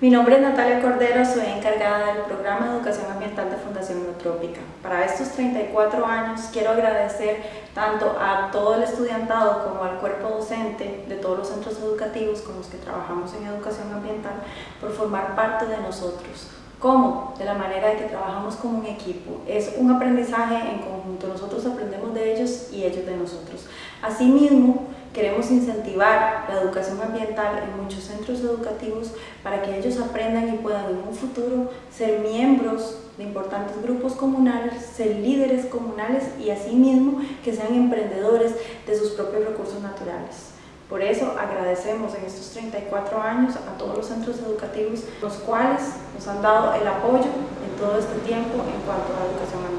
Mi nombre es Natalia Cordero, soy encargada del programa de Educación Ambiental de Fundación Neutrópica. Para estos 34 años quiero agradecer tanto a todo el estudiantado como al cuerpo docente de todos los centros educativos con los que trabajamos en educación ambiental por formar parte de nosotros. ¿Cómo? De la manera de que trabajamos como un equipo. Es un aprendizaje en conjunto. Nosotros aprendemos de ellos y ellos de nosotros. Asimismo, Queremos incentivar la educación ambiental en muchos centros educativos para que ellos aprendan y puedan en un futuro ser miembros de importantes grupos comunales, ser líderes comunales y asimismo que sean emprendedores de sus propios recursos naturales. Por eso agradecemos en estos 34 años a todos los centros educativos, los cuales nos han dado el apoyo en todo este tiempo en cuanto a la educación ambiental.